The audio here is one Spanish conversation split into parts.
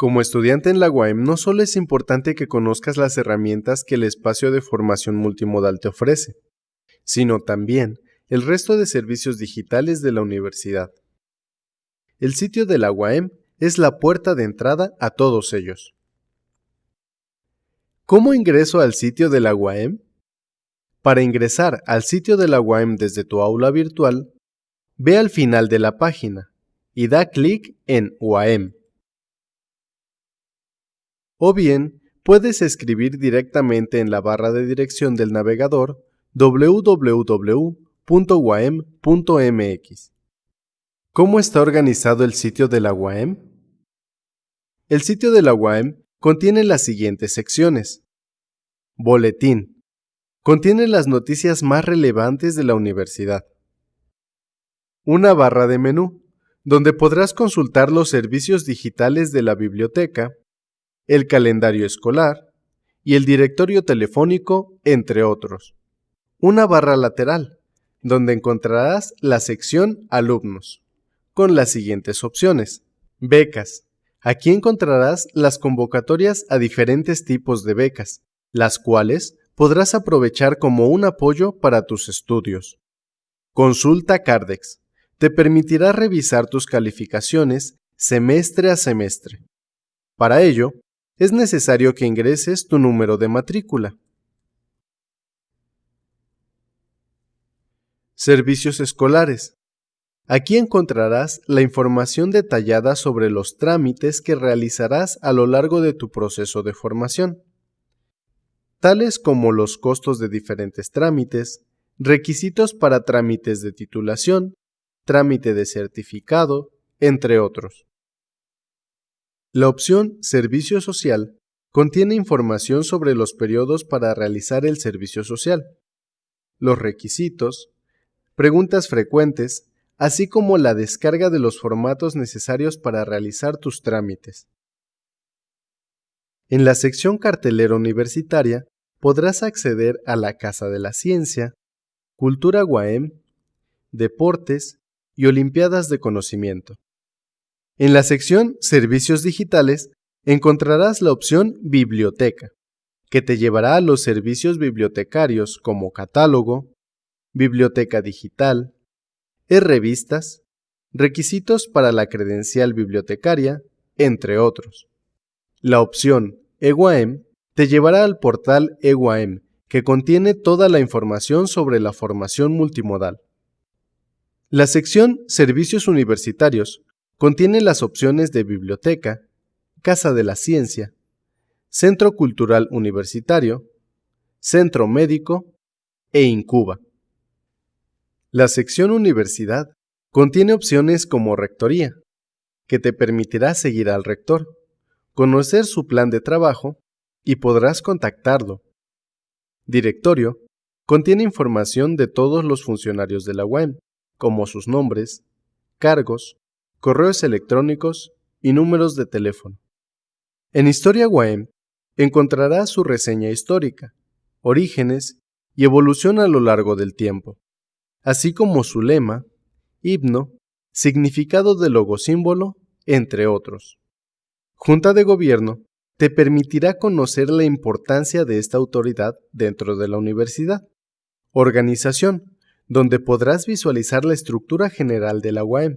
Como estudiante en la UAM no solo es importante que conozcas las herramientas que el espacio de formación multimodal te ofrece, sino también el resto de servicios digitales de la universidad. El sitio de la UAM es la puerta de entrada a todos ellos. ¿Cómo ingreso al sitio de la UAM? Para ingresar al sitio de la UAM desde tu aula virtual, ve al final de la página y da clic en UAM o bien puedes escribir directamente en la barra de dirección del navegador www.uam.mx. ¿Cómo está organizado el sitio de la UAM? El sitio de la UAM contiene las siguientes secciones. Boletín. Contiene las noticias más relevantes de la universidad. Una barra de menú, donde podrás consultar los servicios digitales de la biblioteca el calendario escolar y el directorio telefónico, entre otros. Una barra lateral, donde encontrarás la sección Alumnos, con las siguientes opciones. Becas. Aquí encontrarás las convocatorias a diferentes tipos de becas, las cuales podrás aprovechar como un apoyo para tus estudios. Consulta Cardex. Te permitirá revisar tus calificaciones semestre a semestre. Para ello, es necesario que ingreses tu número de matrícula. Servicios escolares. Aquí encontrarás la información detallada sobre los trámites que realizarás a lo largo de tu proceso de formación, tales como los costos de diferentes trámites, requisitos para trámites de titulación, trámite de certificado, entre otros. La opción Servicio social contiene información sobre los periodos para realizar el servicio social, los requisitos, preguntas frecuentes, así como la descarga de los formatos necesarios para realizar tus trámites. En la sección cartelera universitaria podrás acceder a la Casa de la Ciencia, Cultura Guaem, Deportes y Olimpiadas de Conocimiento. En la sección Servicios digitales encontrarás la opción Biblioteca, que te llevará a los servicios bibliotecarios como catálogo, biblioteca digital, e-revistas, requisitos para la credencial bibliotecaria, entre otros. La opción EWAM te llevará al portal EWAM, que contiene toda la información sobre la formación multimodal. La sección Servicios Universitarios Contiene las opciones de biblioteca, Casa de la Ciencia, Centro Cultural Universitario, Centro Médico e Incuba. La sección Universidad contiene opciones como Rectoría, que te permitirá seguir al rector, conocer su plan de trabajo y podrás contactarlo. Directorio contiene información de todos los funcionarios de la UEM, como sus nombres, cargos, correos electrónicos y números de teléfono. En Historia UAM encontrarás su reseña histórica, orígenes y evolución a lo largo del tiempo, así como su lema, himno, significado del logosímbolo, entre otros. Junta de Gobierno te permitirá conocer la importancia de esta autoridad dentro de la universidad. Organización, donde podrás visualizar la estructura general de la UAM,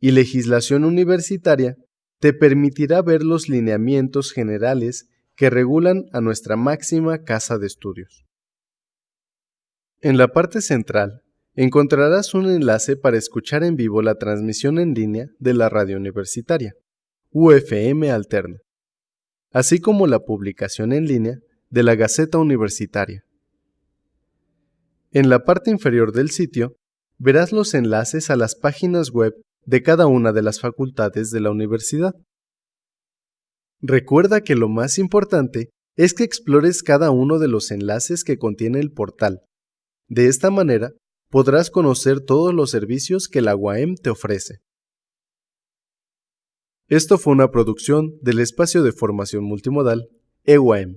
y legislación universitaria te permitirá ver los lineamientos generales que regulan a nuestra máxima casa de estudios. En la parte central encontrarás un enlace para escuchar en vivo la transmisión en línea de la radio universitaria, UFM Alterna, así como la publicación en línea de la Gaceta Universitaria. En la parte inferior del sitio verás los enlaces a las páginas web de cada una de las facultades de la universidad. Recuerda que lo más importante es que explores cada uno de los enlaces que contiene el portal. De esta manera, podrás conocer todos los servicios que la UAM te ofrece. Esto fue una producción del espacio de formación multimodal EUAM.